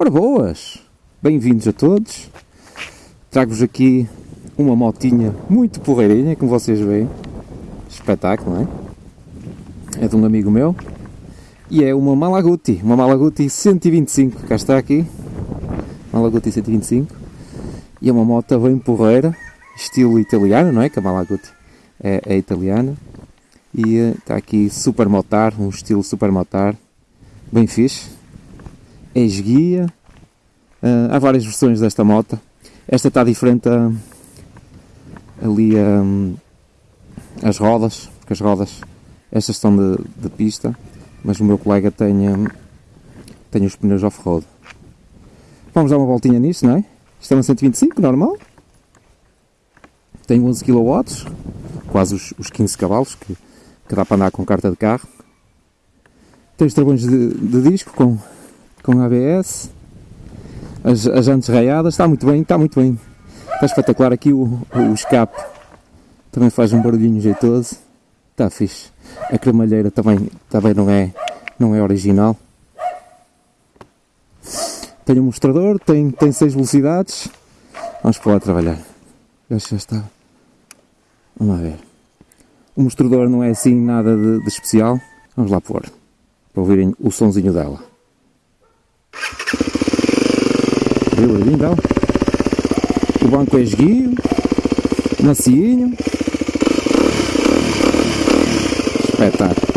Ora boas, bem-vindos a todos. Trago-vos aqui uma motinha muito porreirinha, como vocês veem. Espetáculo, não é? É de um amigo meu. E é uma Malaguti, uma Malaguti 125, cá está aqui. Malaguti 125. E é uma moto bem porreira, estilo italiano, não é? Que a Malaguti é, é italiana. E uh, está aqui Super Motar, um estilo Super Motar, bem fixe. Esguia. Uh, há várias versões desta moto. Esta está diferente a, ali um, as rodas, porque as rodas, estas estão de, de pista, mas o meu colega tem, tem os pneus off-road. Vamos dar uma voltinha nisto, não é? Isto é uma 125, normal. Tem 11 kW, quase os, os 15 cavalos que, que dá para andar com carta de carro. Tem os travões de, de disco com, com ABS. As, as jantes raiadas, está muito bem, está muito bem. Está espetacular aqui o, o escape. Também faz um barulhinho jeitoso. Está fixe. A cremalheira também, também não, é, não é original. Tem um mostrador, tem, tem 6 velocidades. Vamos para lá trabalhar. Já está. Vamos lá ver. O mostrador não é assim nada de, de especial. Vamos lá pôr. Para ouvirem o sonzinho dela. Viu aí então? O banco é esguio, macinho. Espetáculo.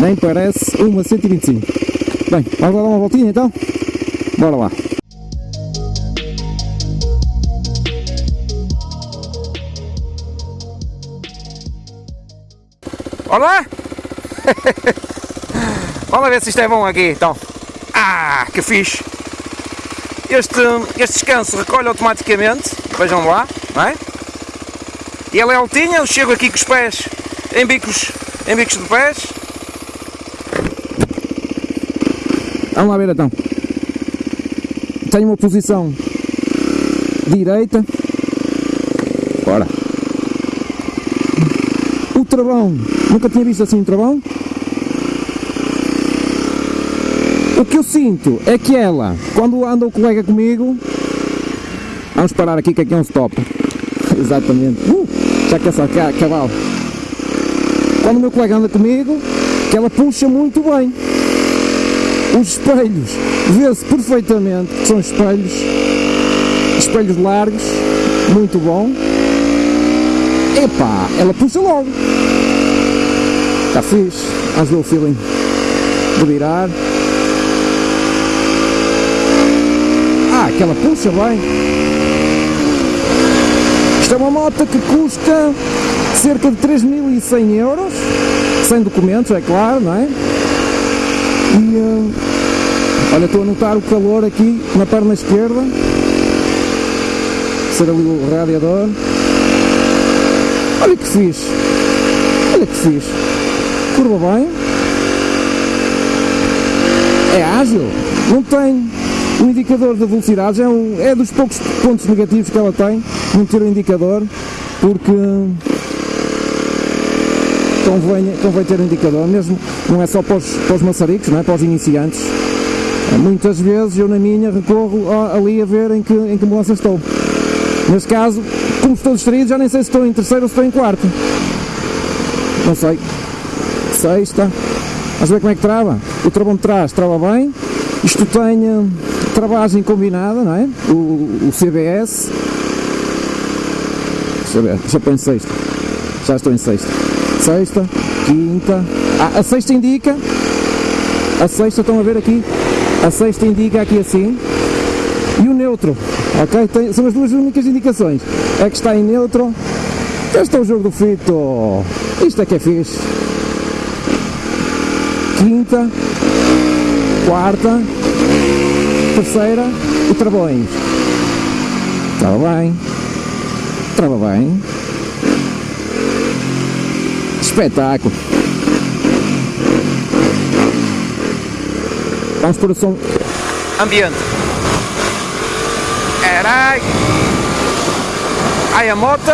Nem parece uma 125. Bem, vamos lá dar uma voltinha então? Bora lá. Olá! Vamos ver se isto é bom aqui, então. Ah, que fixe! Este, este descanso recolhe automaticamente, vejam lá, não é? E ele é altinha, eu chego aqui com os pés em bicos, em bicos de pés. Vamos lá ver então. Tenho uma posição direita. Bora. O travão. Nunca tinha visto assim um travão. O que eu sinto é que ela, quando anda o colega comigo, vamos parar aqui que aqui é um stop. Exatamente. Uh, já que é só cavalo. Quando o meu colega anda comigo, que ela puxa muito bem. Os espelhos, vê-se perfeitamente que são espelhos, espelhos largos, muito bom. Epá, ela puxa logo. Está fixe, ver o feeling de virar. Ah, aquela puxa bem. Isto é uma moto que custa cerca de 3.100 euros, sem documentos, é claro, não é? E uh, olha, estou a notar o calor aqui na perna esquerda. Ser ali o radiador. Olha que fixe. Olha que fixe. Curva bem. É ágil. Não tem o indicador de velocidades. É, um, é dos poucos pontos negativos que ela tem. Não ter o indicador. Porque convém, convém ter um indicador, mesmo não é só para os, para os maçaricos, não é? para os iniciantes. Muitas vezes eu na minha recorro ali a ver em que, em que mudança estou. Neste caso, como estou distraído, já nem sei se estou em terceiro ou se estou em quarto. Não sei. Sexta. Vamos ver como é que trava. O travão de trás trava bem. Isto tem uh, travagem combinada, não é? O, o CBS. Deixa eu ver, eu pôr em sexta. Já estou em sexta sexta, quinta, ah, a sexta indica, a sexta estão a ver aqui, a sexta indica aqui assim, e o neutro, ok? Tem, são as duas únicas indicações, é que está em neutro, este é o jogo do fito, isto é que é fixe, quinta, quarta, terceira e travões, trava bem, trava bem, espetáculo. Vamos por o som. Ambiente. Carai. Ai a moto.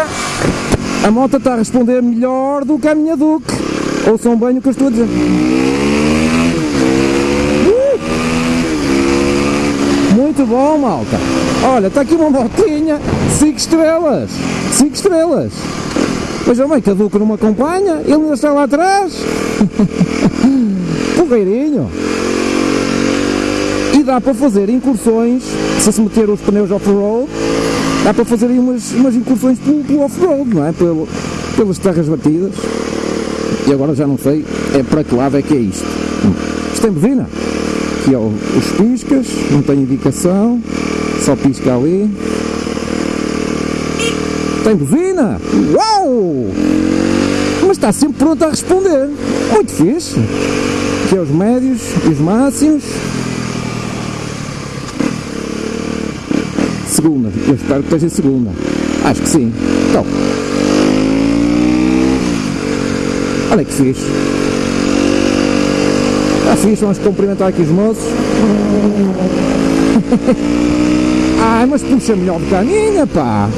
A moto está a responder melhor do que a minha Duke. Ouçam bem o que eu estou a dizer. Uh! Muito bom, malta. Olha, está aqui uma motinha, 5 estrelas. 5 estrelas. Mas bem que a Duque não me acompanha, ele ainda está lá atrás. Porreirinho. Dá para fazer incursões, se se meter os pneus off-road, dá para fazer aí umas, umas incursões pelo, pelo off-road, não é? Pelo, pelas terras batidas. E agora já não sei é para que lado é que é isto. Isto tem buzina. Aqui é o, os piscas, não tem indicação, só pisca ali. Tem buzina! Uau! Mas está sempre pronto a responder. Muito fixe. Aqui é os médios e os máximos. Segunda, eu espero que esteja segunda. Acho que sim. Então. Olha que fixe. Está fixe, vamos cumprimentar aqui os moços. Ai, mas puxa melhor do que a minha, pá.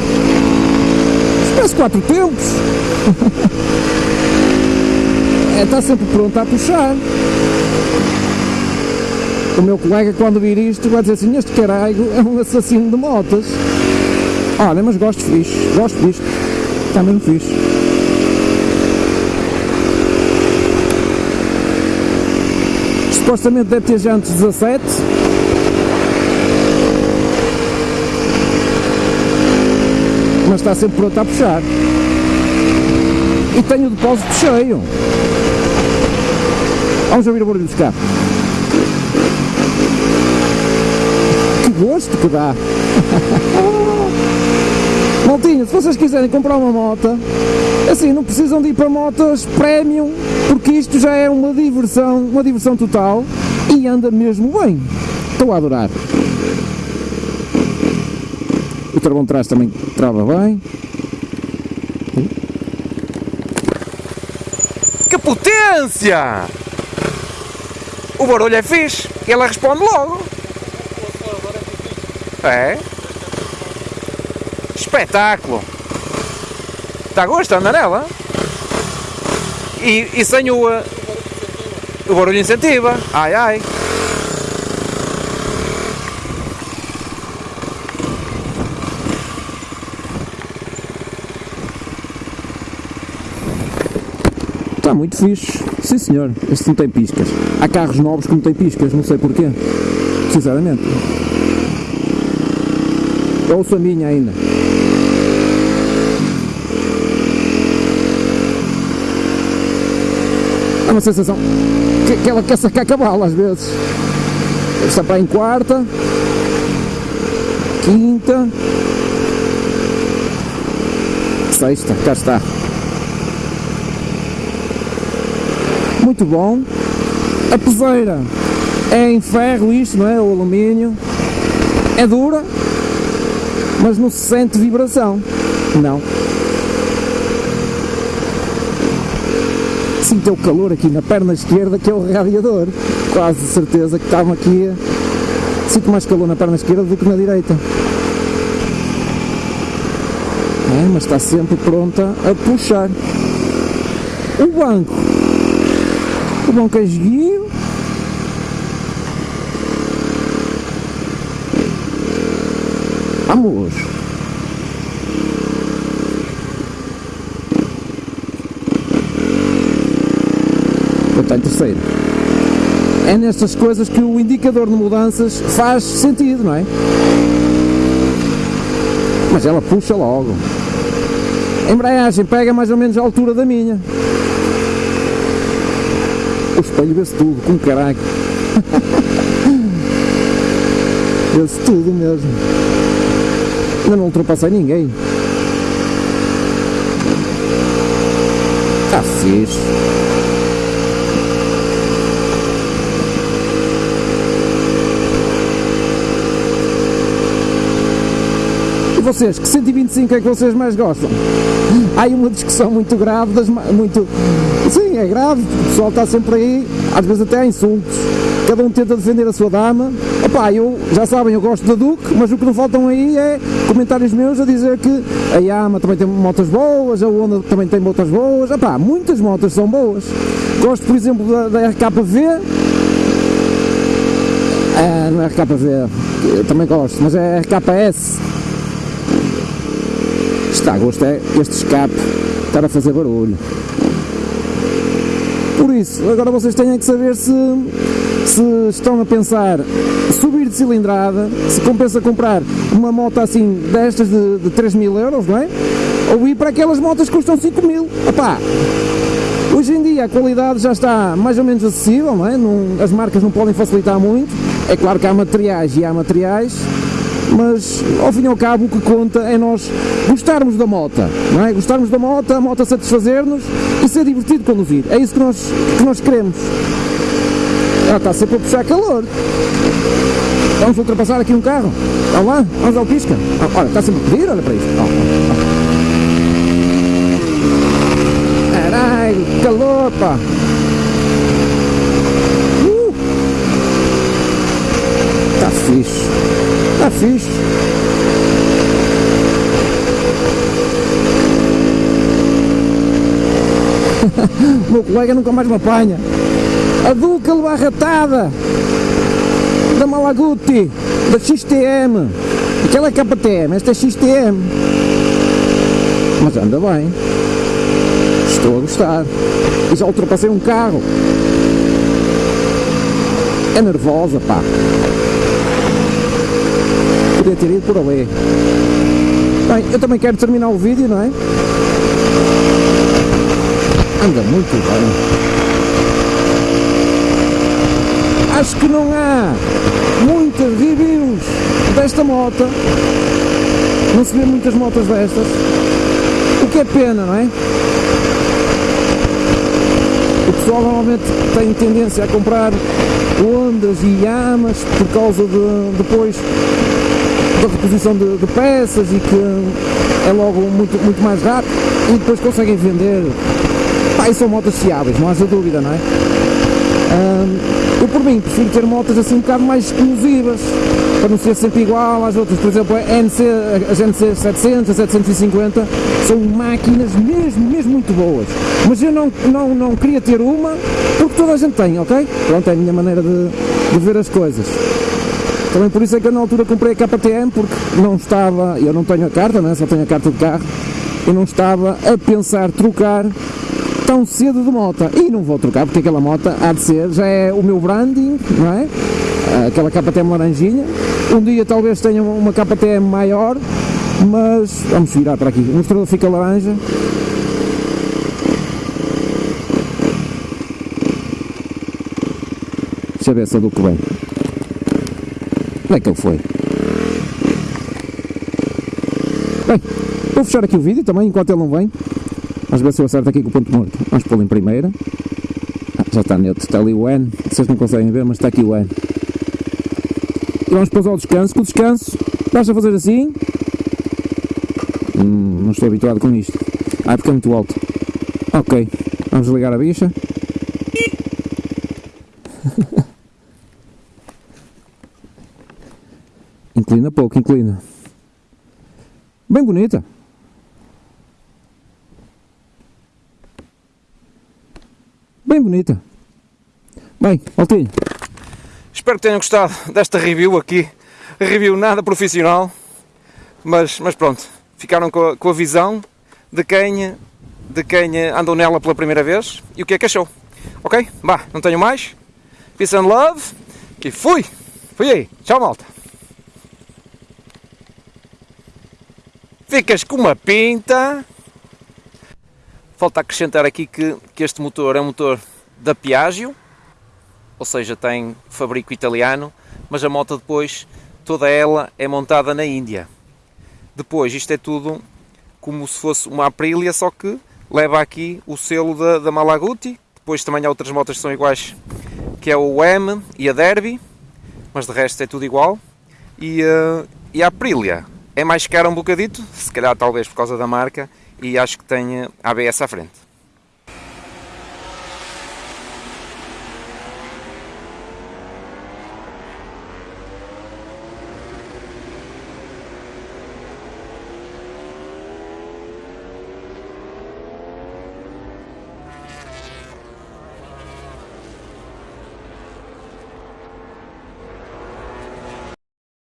Parece quatro tempos. é, está sempre pronto a puxar. O meu colega, quando vir isto, vai dizer assim: Este caralho é um assassino de motas. Olha, mas gosto fixe, gosto disto. Está mesmo fixe. Supostamente deve ter jantes 17. Mas está sempre pronto a puxar. E tenho o depósito cheio. Vamos ouvir o barulho dos carros. Gosto que dá! Maltinha, se vocês quiserem comprar uma moto, assim, não precisam de ir para motos premium, porque isto já é uma diversão, uma diversão total e anda mesmo bem. Estou a adorar. O travão de trás também trava bem. Que potência! O barulho é fixe, ela responde logo. É? Espetáculo! Está a gosto de andar nela? E, e sem o, uh, o barulho incentiva. Ai ai! Está muito fixe. Sim senhor, este não tem piscas. Há carros novos que não têm piscas, não sei porquê. Sinceramente. Ouço a minha ainda. Há uma sensação que, que ela quer sacar cavalo às vezes. Está para em quarta, quinta, sexta, cá está. Muito bom. A peseira é em ferro isto, não é? O alumínio. É dura, mas não se sente vibração. Não. Sinto o calor aqui na perna esquerda que é o radiador. Quase certeza que estava aqui. Sinto mais calor na perna esquerda do que na direita. É, mas está sempre pronta a puxar. O banco. O banco é esguio. Vamos! Em terceiro. É nestas coisas que o indicador de mudanças faz sentido, não é? Mas ela puxa logo. A embreagem pega mais ou menos a altura da minha. O espelho vê-se tudo, com caralho. vê-se tudo mesmo. Ainda não ultrapassei ninguém. Está fixe. E vocês, que 125 é que vocês mais gostam? Há aí uma discussão muito grave, das, muito... Sim, é grave, o pessoal está sempre aí, às vezes até há insultos. cada um tenta defender a sua dama. Opá, eu, já sabem, eu gosto da Duke, mas o que não faltam aí é comentários meus a dizer que a Yama também tem motas boas, a Honda também tem motas boas, opá, muitas motas são boas. Gosto, por exemplo, da, da RKV, é, não é RKV, eu também gosto, mas é RKS. Está a gosto é este escape estar a fazer barulho. Por isso, agora vocês têm que saber se, se estão a pensar subir de cilindrada, se compensa comprar uma moto assim destas de, de 3 mil euros, não é? Ou ir para aquelas motos que custam 5 mil. Opá, Hoje em dia a qualidade já está mais ou menos acessível, não é? Não, as marcas não podem facilitar muito. É claro que há materiais e há materiais, mas ao fim e ao cabo o que conta é nós gostarmos da moto, não é? Gostarmos da moto, a moto satisfazer-nos e ser divertido conduzir. É isso que nós, que nós queremos. Ela está sempre a puxar calor. Vamos ultrapassar aqui um carro. Vamos lá, vamos ao pisca. Ah, olha, está sempre a pedir, olha para isto. Caralho, calor, pá. Uh. Tá fixe. Tá fixe. o meu colega nunca mais me apanha. A Duca Barratada da Malaguti, da XTM. Aquela é KTM, esta é XTM. Mas anda bem. Estou a gostar. E já ultrapassei um carro. É nervosa, pá. Podia ter ido por ali. Bem, eu também quero terminar o vídeo, não é? Anda muito bem. Acho que não há muitas reviews desta moto. Não se vê muitas motos destas. O que é pena, não é? O pessoal normalmente tem tendência a comprar Hondas e Yamas por causa de depois da reposição de, de, peças e que é logo muito, muito mais rápido e depois conseguem vender. Pá, e são motas fiáveis, não haja dúvida, não é? Eu por mim prefiro ter motas assim um bocado mais exclusivas para não ser sempre igual às outras, por exemplo a NC, as NC 700, a 750 são máquinas mesmo, mesmo muito boas mas eu não, não, não queria ter uma porque toda a gente tem, ok? Pronto, é a minha maneira de, de ver as coisas também por isso é que eu na altura comprei a KTM porque não estava, eu não tenho a carta, né? só tenho a carta de carro eu não estava a pensar trocar tão cedo de moto. E não vou trocar porque aquela moto há de ser, já é o meu branding, não é? Aquela KTM laranjinha. Um dia talvez tenha uma KTM maior, mas vamos virar para aqui. O mostrador fica laranja. Deixa eu ver se do que vem. Onde é que ele foi? Bem, vou fechar aqui o vídeo também enquanto ele não vem. Vamos ver se eu acerto aqui com o ponto morto. Vamos pô-lo em primeira. Ah, já está neutro, está ali o N. Vocês não conseguem ver, mas está aqui o N. E vamos pôr ao descanso. Com o descanso, basta fazer assim. Hum, não estou habituado com isto. Ah, porque é muito alto. Ok, vamos ligar a bicha. inclina pouco, inclina. Bem bonita. Bem bonita. Bem, Altinho. Espero que tenham gostado desta review aqui. Review nada profissional, mas, mas pronto, ficaram com a, com a visão de quem, de quem andou nela pela primeira vez e o que é que achou. Ok? Bah, não tenho mais. Peace and love. Que fui! Fui aí. Tchau, malta. Ficas com uma pinta. Falta acrescentar aqui que, que este motor é um motor da Piaggio, ou seja, tem fabrico italiano, mas a moto depois, toda ela é montada na Índia. Depois, isto é tudo como se fosse uma Aprilia, só que leva aqui o selo da, da Malaguti. Depois também há outras motas que são iguais, que é o M e a Derby, mas de resto é tudo igual. E, uh, e a Aprilia é mais cara um bocadito, se calhar talvez por causa da marca, e acho que tem ABS à frente.